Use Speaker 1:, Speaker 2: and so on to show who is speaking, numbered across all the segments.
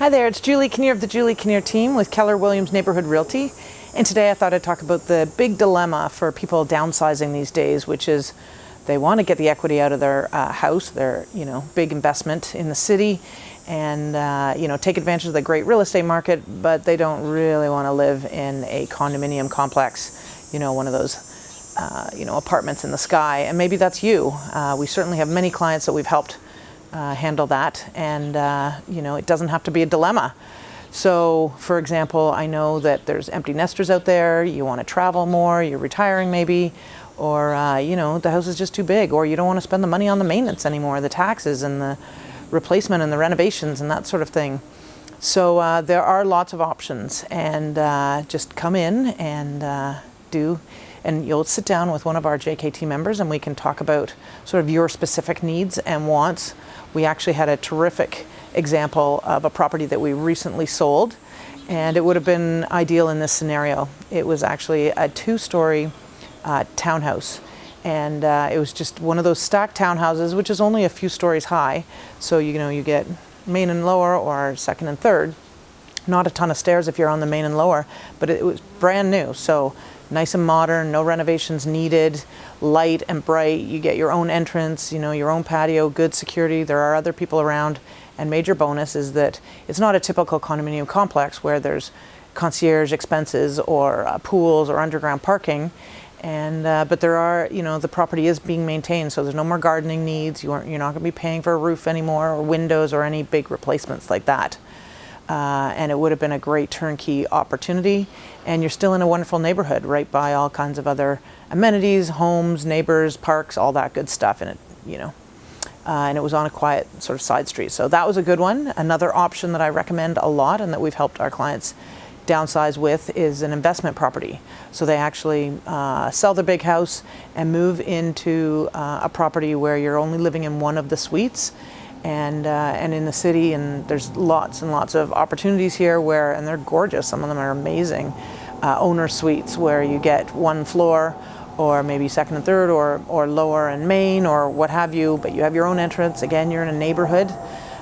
Speaker 1: Hi there, it's Julie Kinnear of the Julie Kinnear team with Keller Williams Neighborhood Realty. And today I thought I'd talk about the big dilemma for people downsizing these days, which is they want to get the equity out of their uh, house, their you know big investment in the city, and uh, you know take advantage of the great real estate market, but they don't really want to live in a condominium complex, you know, one of those uh, you know apartments in the sky. And maybe that's you. Uh, we certainly have many clients that we've helped uh, handle that. And uh, you know it doesn't have to be a dilemma. So for example, I know that there's empty nesters out there, you want to travel more, you're retiring maybe, or uh, you know the house is just too big. Or you don't want to spend the money on the maintenance anymore, the taxes and the replacement and the renovations and that sort of thing. So uh, there are lots of options. And uh, just come in and uh, do. And you'll sit down with one of our JKT members and we can talk about sort of your specific needs and wants. We actually had a terrific example of a property that we recently sold and it would have been ideal in this scenario. It was actually a two-story uh, townhouse and uh, it was just one of those stacked townhouses which is only a few stories high. So you know you get main and lower or second and third. Not a ton of stairs if you're on the main and lower but it was brand new. So nice and modern, no renovations needed, light and bright. You get your own entrance, you know, your own patio, good security. There are other people around. And major bonus is that it's not a typical condominium complex where there's concierge expenses or uh, pools or underground parking. And, uh, but there are, you know, the property is being maintained, so there's no more gardening needs. You aren't, you're not going to be paying for a roof anymore or windows or any big replacements like that uh, and it would have been a great turnkey opportunity. And you're still in a wonderful neighborhood right by all kinds of other amenities, homes, neighbors, parks, all that good stuff. And it, you know, uh, and it was on a quiet sort of side street. So that was a good one. Another option that I recommend a lot and that we've helped our clients downsize with is an investment property. So they actually uh, sell their big house and move into uh, a property where you're only living in one of the suites and uh, and in the city and there's lots and lots of opportunities here where and they're gorgeous. Some of them are amazing uh, owner suites where you get one floor or maybe second and third or or lower and main or what have you but you have your own entrance. Again you're in a neighborhood.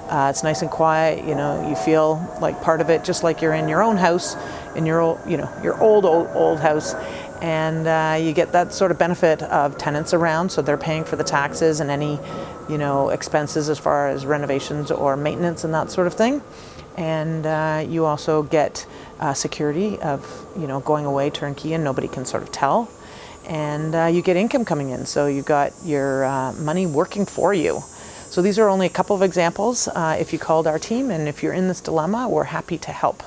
Speaker 1: Uh, it's nice and quiet you know you feel like part of it just like you're in your own house in your old you know your old old old house and uh, you get that sort of benefit of tenants around so they're paying for the taxes and any you know expenses as far as renovations or maintenance and that sort of thing. And uh, you also get uh, security of you know going away turnkey and nobody can sort of tell. And uh, you get income coming in so you've got your uh, money working for you. So these are only a couple of examples uh, if you called our team and if you're in this dilemma we're happy to help